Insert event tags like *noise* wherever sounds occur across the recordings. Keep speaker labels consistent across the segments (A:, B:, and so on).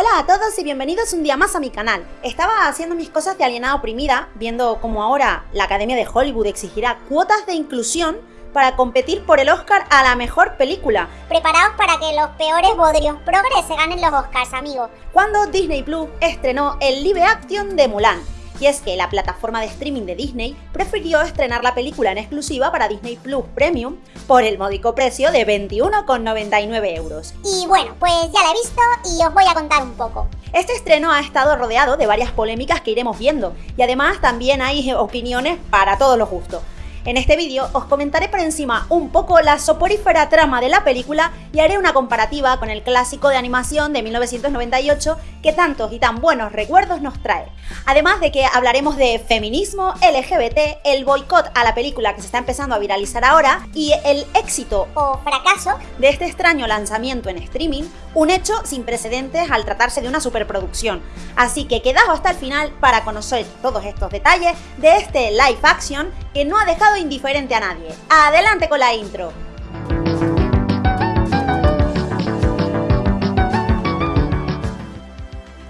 A: Hola a todos y bienvenidos un día más a mi canal. Estaba haciendo mis cosas de alienada oprimida, viendo cómo ahora la Academia de Hollywood exigirá cuotas de inclusión para competir por el Oscar a la mejor película.
B: Preparaos para que los peores bodrios progres se ganen los Oscars, amigos.
A: Cuando Disney Plus estrenó el live action de Mulan, y es que la plataforma de streaming de Disney prefirió estrenar la película en exclusiva para Disney Plus Premium por el módico precio de 21,99 euros.
B: Y bueno, pues ya la he visto y os voy a contar un poco.
A: Este estreno ha estado rodeado de varias polémicas que iremos viendo, y además también hay opiniones para todos los gustos. En este vídeo os comentaré por encima un poco la soporífera trama de la película y haré una comparativa con el clásico de animación de 1998 que tantos y tan buenos recuerdos nos trae. Además de que hablaremos de feminismo, LGBT, el boicot a la película que se está empezando a viralizar ahora y el éxito
B: o fracaso
A: de este extraño lanzamiento en streaming, un hecho sin precedentes al tratarse de una superproducción. Así que quedaos hasta el final para conocer todos estos detalles de este live action que no ha dejado indiferente a nadie. Adelante con la intro.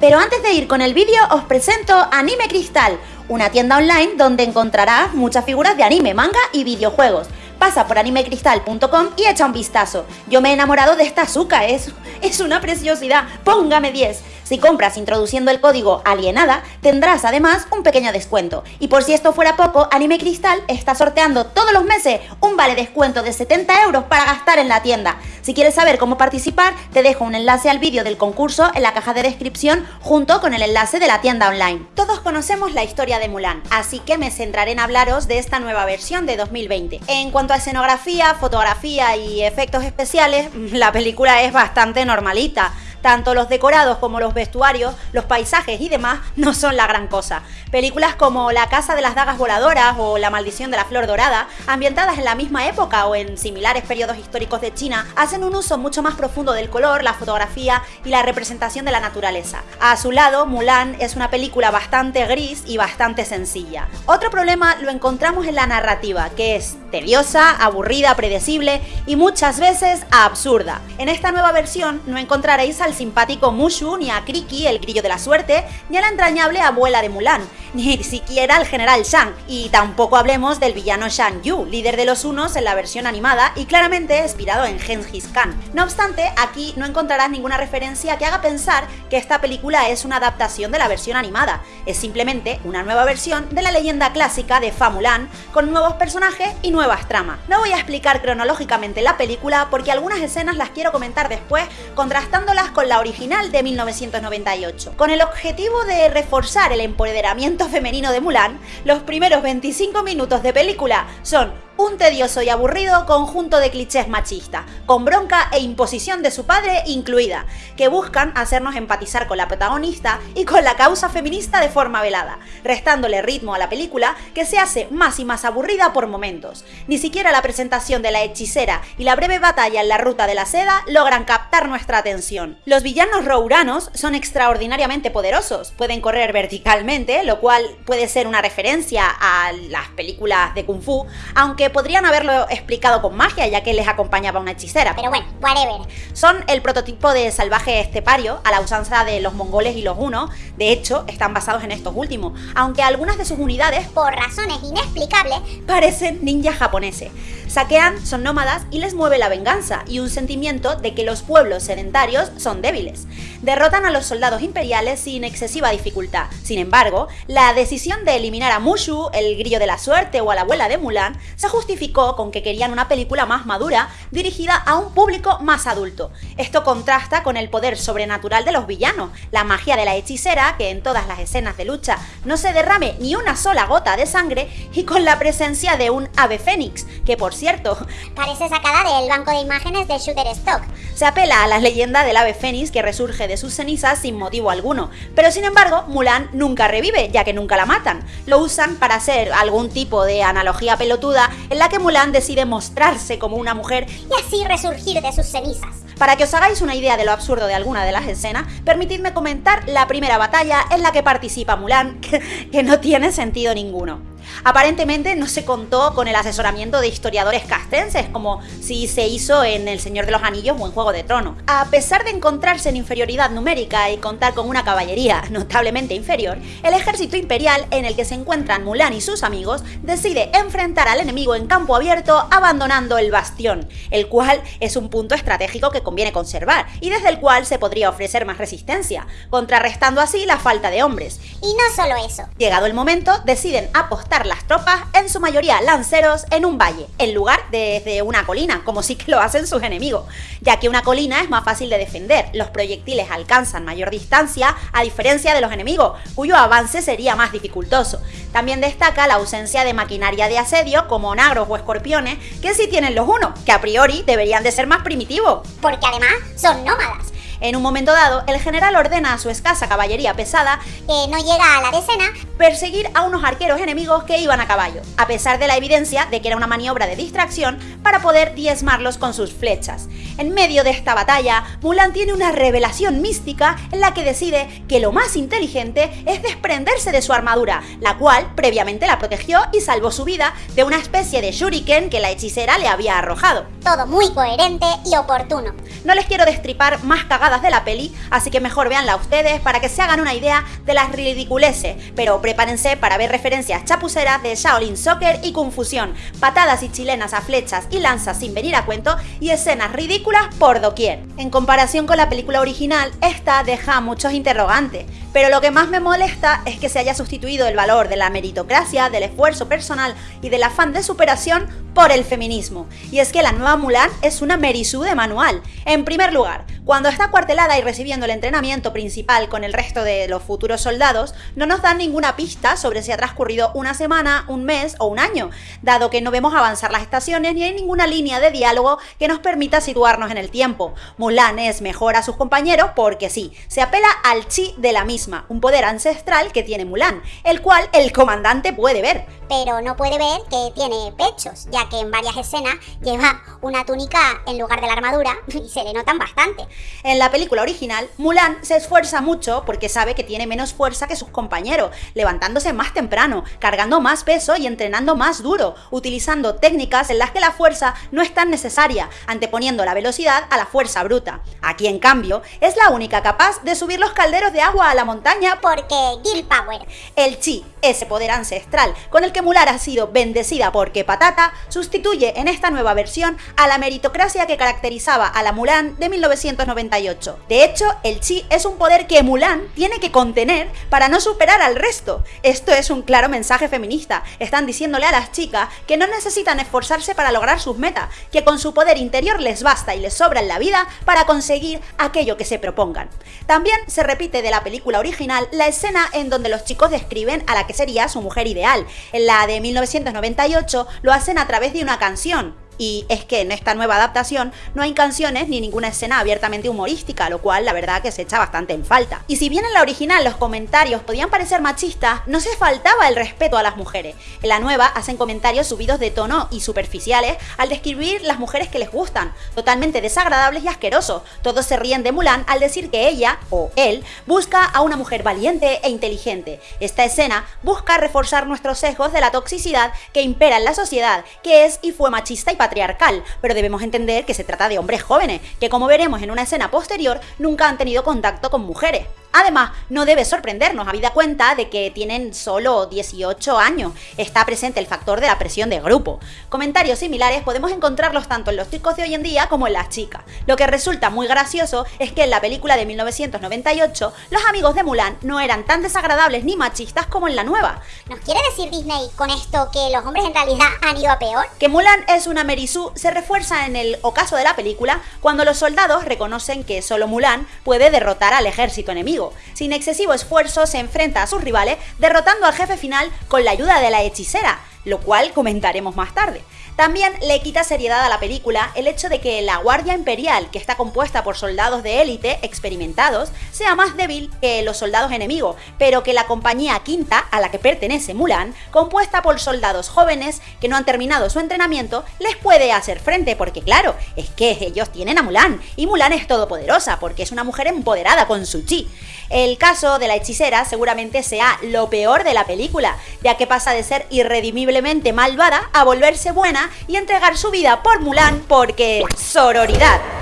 A: Pero antes de ir con el vídeo os presento Anime Cristal, una tienda online donde encontrarás muchas figuras de anime, manga y videojuegos. Pasa por animecristal.com y echa un vistazo. Yo me he enamorado de esta azúcar, es, es una preciosidad, póngame 10. Si compras introduciendo el código alienada, tendrás además un pequeño descuento. Y por si esto fuera poco, Anime Cristal está sorteando todos los meses un vale descuento de 70 euros para gastar en la tienda. Si quieres saber cómo participar, te dejo un enlace al vídeo del concurso en la caja de descripción junto con el enlace de la tienda online. Todos conocemos la historia de Mulan, así que me centraré en hablaros de esta nueva versión de 2020. En cuanto a escenografía, fotografía y efectos especiales, *laughs* la película es bastante normalita. Tanto los decorados como los vestuarios, los paisajes y demás no son la gran cosa. Películas como La Casa de las Dagas Voladoras o La Maldición de la Flor Dorada, ambientadas en la misma época o en similares periodos históricos de China, hacen un uso mucho más profundo del color, la fotografía y la representación de la naturaleza. A su lado, Mulan es una película bastante gris y bastante sencilla. Otro problema lo encontramos en la narrativa, que es tediosa, aburrida, predecible y muchas veces absurda. En esta nueva versión no encontraréis al simpático Mushu, ni a Kriki, el grillo de la suerte, ni a la entrañable abuela de Mulan, *laughs* ni siquiera al general Shang, y tampoco hablemos del villano Shang Yu, líder de los Unos en la versión animada y claramente inspirado en Genghis Khan. No obstante, aquí no encontrarás ninguna referencia que haga pensar que esta película es una adaptación de la versión animada, es simplemente una nueva versión de la leyenda clásica de Fa Mulan, con nuevos personajes y nuevas tramas. No voy a explicar cronológicamente la película porque algunas escenas las quiero comentar después, contrastándolas con la original de 1998. Con el objetivo de reforzar el empoderamiento femenino de Mulan, los primeros 25 minutos de película son un tedioso y aburrido conjunto de clichés machistas, con bronca e imposición de su padre incluida, que buscan hacernos empatizar con la protagonista y con la causa feminista de forma velada, restándole ritmo a la película que se hace más y más aburrida por momentos. Ni siquiera la presentación de la hechicera y la breve batalla en la ruta de la seda logran captar nuestra atención. Los villanos rouranos son extraordinariamente poderosos, pueden correr verticalmente, lo cual puede ser una referencia a las películas de Kung Fu, aunque podrían haberlo explicado con magia, ya que les acompañaba una hechicera.
B: Pero bueno, whatever.
A: Son el prototipo de salvaje estepario, a la usanza de los mongoles y los hunos. De hecho, están basados en estos últimos, aunque algunas de sus unidades,
B: por razones inexplicables,
A: parecen ninjas japoneses. Saquean, son nómadas y les mueve la venganza y un sentimiento de que los pueblos sedentarios son débiles. Derrotan a los soldados imperiales sin excesiva dificultad. Sin embargo, la decisión de eliminar a Mushu, el grillo de la suerte o a la abuela de Mulan, se justificó con que querían una película más madura dirigida a un público más adulto. Esto contrasta con el poder sobrenatural de los villanos, la magia de la hechicera, que en todas las escenas de lucha no se derrame ni una sola gota de sangre, y con la presencia de un ave fénix, que por cierto... *laughs*
B: Parece sacada del banco de imágenes de Shooter Stock.
A: Se apela a la leyenda del ave fénix que resurge de sus cenizas sin motivo alguno, pero sin embargo Mulan nunca revive, ya que nunca la matan. Lo usan para hacer algún tipo de analogía pelotuda en la que Mulan decide mostrarse como una mujer
B: y así resurgir de sus cenizas.
A: Para que os hagáis una idea de lo absurdo de alguna de las escenas, permitidme comentar la primera batalla en la que participa Mulan, *laughs* que, no tiene sentido ninguno. Aparentemente no se contó con el asesoramiento de historiadores castenses, como si se hizo en El Señor de los Anillos o en Juego de Tronos. A pesar de encontrarse en inferioridad numérica y contar con una caballería notablemente inferior, el ejército imperial en el que se encuentran Mulan y sus amigos decide enfrentar al enemigo en campo abierto abandonando el bastión, el cual es un punto estratégico que conviene conservar y desde el cual se podría ofrecer más resistencia, contrarrestando así la falta de hombres.
B: Y no solo eso.
A: Llegado el momento, deciden apostar las tropas, en su mayoría lanceros, en un valle, en lugar de desde una colina, como sí que lo hacen sus enemigos, ya que una colina es más fácil de defender, los proyectiles alcanzan mayor distancia a diferencia de los enemigos, cuyo avance sería más dificultoso. También destaca la ausencia de maquinaria de asedio como nagros o escorpiones, que sí tienen los unos, que a priori deberían de ser más primitivos.
B: Porque además son nómadas.
A: En un momento dado, el general ordena a su escasa caballería pesada
B: que no llega a la decena
A: perseguir a unos arqueros enemigos que iban a caballo, a pesar de la evidencia de que era una maniobra de distracción para poder diezmarlos con sus flechas. En medio de esta batalla, Mulan tiene una revelación mística en la que decide que lo más inteligente es desprenderse de su armadura, la cual previamente la protegió y salvó su vida de una especie de shuriken que la hechicera le había arrojado.
B: Todo muy coherente y oportuno.
A: No les quiero destripar más cagadas de la peli, así que mejor véanla ustedes para que se hagan una idea de las ridiculeces, pero prepárense para ver referencias chapuceras de Shaolin Soccer y Confusión, patadas y chilenas a flechas y lanzas sin venir a cuento y escenas ridículas por doquier. En comparación con la película original, esta deja muchos interrogantes, pero lo que más me molesta es que se haya sustituido el valor de la meritocracia, del esfuerzo personal y del afán de superación por el feminismo. Y es que la nueva Mulan es una Merisú de manual. En primer lugar, cuando está cuartelada y recibiendo el entrenamiento principal con el resto de los futuros soldados, no nos dan ninguna pista sobre si ha transcurrido una semana, un mes o un año, dado que no vemos avanzar las estaciones ni hay ninguna línea de diálogo que nos permita situarnos en el tiempo. Mulan es mejor a sus compañeros porque sí, se apela al chi de la misma, un poder ancestral que tiene Mulan, el cual el comandante puede ver.
B: Pero no puede ver que tiene pechos, ya que en varias escenas lleva una túnica en lugar de la armadura *laughs* y se le notan bastante.
A: En la película original, Mulan se esfuerza mucho porque sabe que tiene menos fuerza que sus compañeros, levantándose más temprano, cargando más peso y entrenando más duro, utilizando técnicas en las que la fuerza no es tan necesaria, anteponiendo la velocidad a la fuerza bruta. Aquí, en cambio, es la única capaz de subir los calderos de agua a la montaña
B: porque Gil Power.
A: El chi, ese poder ancestral con el que Mulan ha sido bendecida porque Patata, sustituye en esta nueva versión a la meritocracia que caracterizaba a la Mulan de 1998. De hecho, el chi es un poder que Mulan tiene que contener para no superar al resto. Esto es un claro mensaje feminista. Están diciéndole a las chicas que no necesitan esforzarse para lograr sus metas, que con su poder interior les basta y les sobra en la vida para conseguir aquello que se propongan. También se repite de la película original la escena en donde los chicos describen a la que sería su mujer ideal. La de 1998 lo hacen a través de una canción, y es que en esta nueva adaptación no hay canciones ni ninguna escena abiertamente humorística, lo cual la verdad que se echa bastante en falta. Y si bien en la original los comentarios podían parecer machistas, no se faltaba el respeto a las mujeres. En la nueva hacen comentarios subidos de tono y superficiales al describir las mujeres que les gustan, totalmente desagradables y asquerosos. Todos se ríen de Mulan al decir que ella, o él, busca a una mujer valiente e inteligente. Esta escena busca reforzar nuestros sesgos de la toxicidad que impera en la sociedad, que es y fue machista y patriarcal, pero debemos entender que se trata de hombres jóvenes, que como veremos en una escena posterior, nunca han tenido contacto con mujeres. Además, no debe sorprendernos, habida cuenta de que tienen solo 18 años. Está presente el factor de la presión de grupo. Comentarios similares podemos encontrarlos tanto en los chicos de hoy en día como en las chicas. Lo que resulta muy gracioso es que en la película de 1998, los amigos de Mulan no eran tan desagradables ni machistas como en la nueva.
B: ¿Nos quiere decir Disney con esto que los hombres en realidad han ido a peor?
A: Que Mulan es una Merisú se refuerza en el ocaso de la película cuando los soldados reconocen que solo Mulan puede derrotar al ejército enemigo. Sin excesivo esfuerzo se enfrenta a sus rivales derrotando al jefe final con la ayuda de la hechicera, lo cual comentaremos más tarde. También le quita seriedad a la película el hecho de que la Guardia Imperial, que está compuesta por soldados de élite experimentados, sea más débil que los soldados enemigos, pero que la compañía quinta, a la que pertenece Mulan, compuesta por soldados jóvenes que no han terminado su entrenamiento, les puede hacer frente, porque claro, es que ellos tienen a Mulan, y Mulan es todopoderosa, porque es una mujer empoderada con su chi. El caso de la hechicera seguramente sea lo peor de la película, ya que pasa de ser irredimiblemente malvada a volverse buena y entregar su vida por Mulan porque sororidad.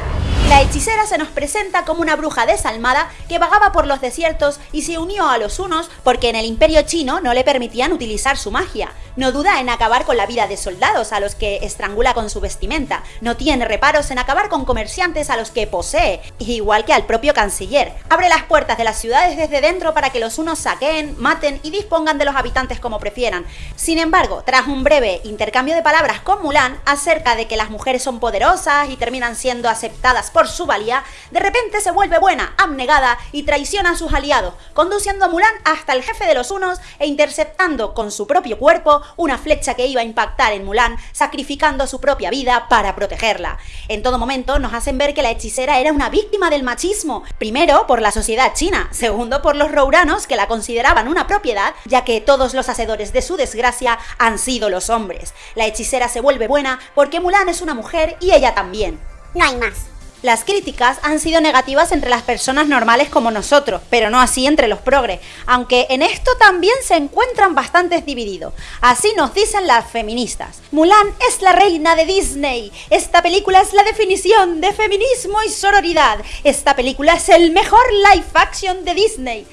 A: La hechicera se nos presenta como una bruja desalmada que vagaba por los desiertos y se unió a los unos porque en el imperio chino no le permitían utilizar su magia. No duda en acabar con la vida de soldados a los que estrangula con su vestimenta. No tiene reparos en acabar con comerciantes a los que posee, igual que al propio canciller. Abre las puertas de las ciudades desde dentro para que los unos saqueen, maten y dispongan de los habitantes como prefieran. Sin embargo, tras un breve intercambio de palabras con Mulan acerca de que las mujeres son poderosas y terminan siendo aceptadas por su valía, de repente se vuelve buena, abnegada y traiciona a sus aliados, conduciendo a Mulan hasta el jefe de los unos e interceptando con su propio cuerpo una flecha que iba a impactar en Mulan, sacrificando su propia vida para protegerla. En todo momento nos hacen ver que la hechicera era una víctima del machismo, primero por la sociedad china, segundo por los rouranos que la consideraban una propiedad, ya que todos los hacedores de su desgracia han sido los hombres. La hechicera se vuelve buena porque Mulan es una mujer y ella también.
B: No hay más.
A: Las críticas han sido negativas entre las personas normales como nosotros, pero no así entre los progres, aunque en esto también se encuentran bastantes divididos. Así nos dicen las feministas. Mulan es la reina de Disney. Esta película es la definición de feminismo y sororidad. Esta película es el mejor live action de Disney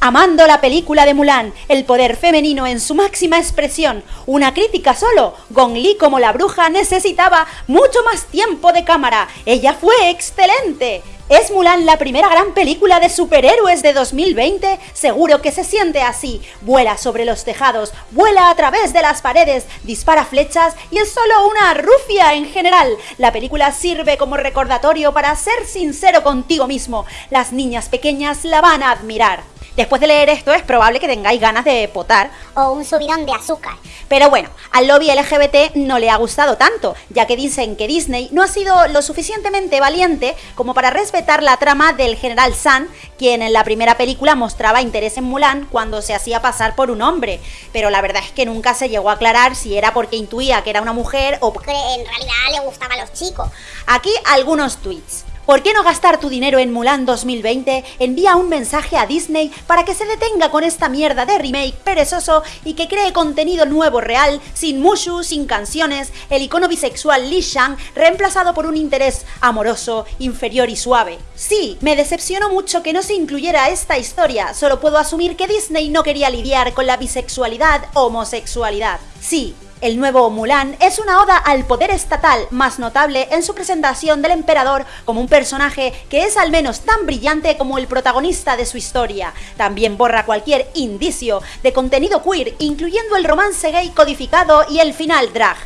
A: amando la película de Mulan, el poder femenino en su máxima expresión. Una crítica solo, Gong Li como la bruja necesitaba mucho más tiempo de cámara. Ella fue excelente. ¿Es Mulan la primera gran película de superhéroes de 2020? Seguro que se siente así. Vuela sobre los tejados, vuela a través de las paredes, dispara flechas y es solo una rufia en general. La película sirve como recordatorio para ser sincero contigo mismo. Las niñas pequeñas la van a admirar. Después de leer esto es probable que tengáis ganas de potar.
B: O un subidón de azúcar.
A: Pero bueno, al lobby LGBT no le ha gustado tanto, ya que dicen que Disney no ha sido lo suficientemente valiente como para respetar la trama del general San, quien en la primera película mostraba interés en Mulan cuando se hacía pasar por un hombre. Pero la verdad es que nunca se llegó a aclarar si era porque intuía que era una mujer o
B: porque en realidad le gustaban los chicos.
A: Aquí algunos tweets. ¿Por qué no gastar tu dinero en Mulan 2020? Envía un mensaje a Disney para que se detenga con esta mierda de remake perezoso y que cree contenido nuevo real, sin Mushu, sin canciones, el icono bisexual Li Shang reemplazado por un interés amoroso, inferior y suave. Sí, me decepcionó mucho que no se incluyera esta historia, solo puedo asumir que Disney no quería lidiar con la bisexualidad, homosexualidad. Sí, el nuevo Mulan es una oda al poder estatal, más notable en su presentación del emperador como un personaje que es al menos tan brillante como el protagonista de su historia. También borra cualquier indicio de contenido queer, incluyendo el romance gay codificado y el final drag.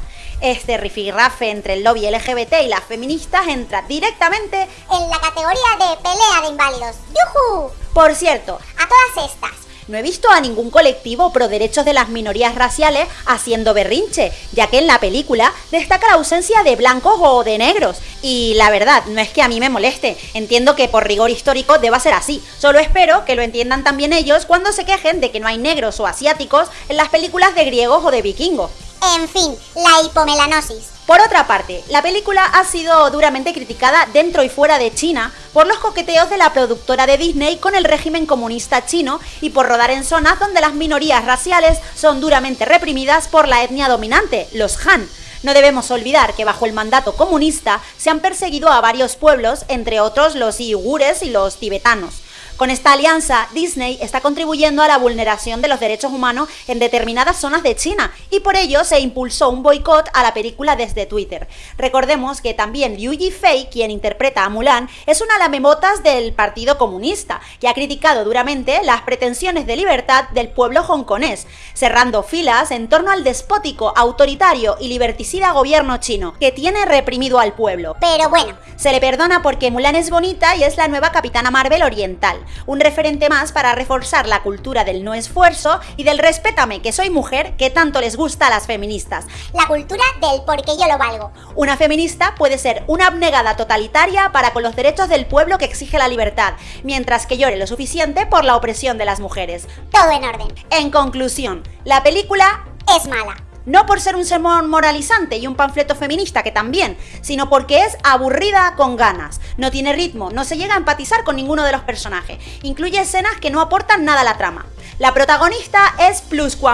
A: Este rifirrafe entre el lobby LGBT y las feministas entra directamente
B: en la categoría de pelea de inválidos. ¡Yujú!
A: Por cierto,
B: a todas estas,
A: no he visto a ningún colectivo pro derechos de las minorías raciales haciendo berrinche, ya que en la película destaca la ausencia de blancos o de negros. Y la verdad, no es que a mí me moleste, entiendo que por rigor histórico deba ser así. Solo espero que lo entiendan también ellos cuando se quejen de que no hay negros o asiáticos en las películas de griegos o de vikingos.
B: En fin, la hipomelanosis.
A: Por otra parte, la película ha sido duramente criticada dentro y fuera de China por los coqueteos de la productora de Disney con el régimen comunista chino y por rodar en zonas donde las minorías raciales son duramente reprimidas por la etnia dominante, los Han. No debemos olvidar que bajo el mandato comunista se han perseguido a varios pueblos, entre otros los uigures y los tibetanos. Con esta alianza, Disney está contribuyendo a la vulneración de los derechos humanos en determinadas zonas de China y por ello se impulsó un boicot a la película desde Twitter. Recordemos que también Liu Yifei, quien interpreta a Mulan, es una lamemotas del Partido Comunista, que ha criticado duramente las pretensiones de libertad del pueblo hongkonés, cerrando filas en torno al despótico, autoritario y liberticida gobierno chino, que tiene reprimido al pueblo.
B: Pero bueno,
A: se le perdona porque Mulan es bonita y es la nueva Capitana Marvel oriental un referente más para reforzar la cultura del no esfuerzo y del respétame que soy mujer que tanto les gusta a las feministas.
B: La cultura del porque yo lo valgo.
A: Una feminista puede ser una abnegada totalitaria para con los derechos del pueblo que exige la libertad, mientras que llore lo suficiente por la opresión de las mujeres.
B: Todo en orden.
A: En conclusión, la película
B: es mala.
A: No por ser un sermón moralizante y un panfleto feminista, que también, sino porque es aburrida con ganas. No tiene ritmo, no se llega a empatizar con ninguno de los personajes. Incluye escenas que no aportan nada a la trama. La protagonista es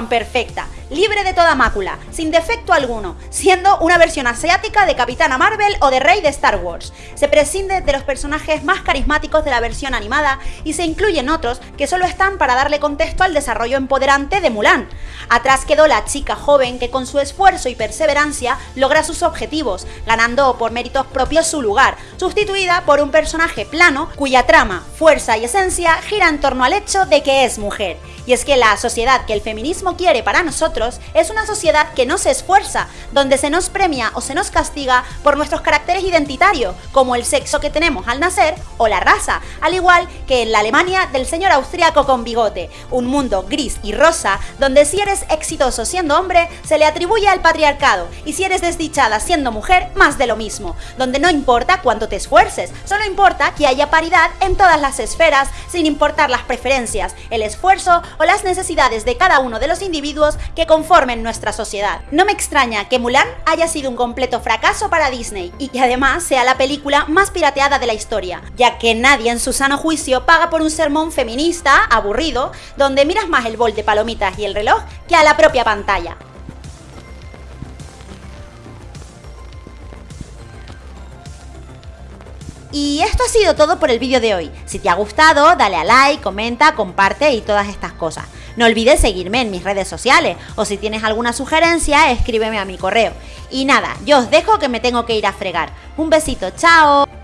A: perfecta libre de toda mácula, sin defecto alguno, siendo una versión asiática de Capitana Marvel o de Rey de Star Wars. Se prescinde de los personajes más carismáticos de la versión animada y se incluyen otros que solo están para darle contexto al desarrollo empoderante de Mulan. Atrás quedó la chica joven que con su esfuerzo y perseverancia logra sus objetivos, ganando por méritos propios su lugar, sustituida por un personaje plano cuya trama, fuerza y esencia gira en torno al hecho de que es mujer. Y es que la sociedad que el feminismo quiere para es una sociedad que no se esfuerza, donde se nos premia o se nos castiga por nuestros caracteres identitarios, como el sexo que tenemos al nacer o la raza, al igual que en la Alemania del señor austriaco con bigote, un mundo gris y rosa donde si eres exitoso siendo hombre se le atribuye al patriarcado y si eres desdichada siendo mujer más de lo mismo, donde no importa cuánto te esfuerces, solo importa que haya paridad en todas las esferas sin importar las preferencias, el esfuerzo o las necesidades de cada uno de los individuos que conformen nuestra sociedad. No me extraña que Mulan haya sido un completo fracaso para Disney y que además sea la película más pirateada de la historia, ya que nadie en su sano juicio paga por un sermón feminista, aburrido, donde miras más el bol de palomitas y el reloj que a la propia pantalla. Y esto ha sido todo por el vídeo de hoy. Si te ha gustado, dale a like, comenta, comparte y todas estas cosas. No olvides seguirme en mis redes sociales o si tienes alguna sugerencia, escríbeme a mi correo. Y nada, yo os dejo que me tengo que ir a fregar. Un besito, chao.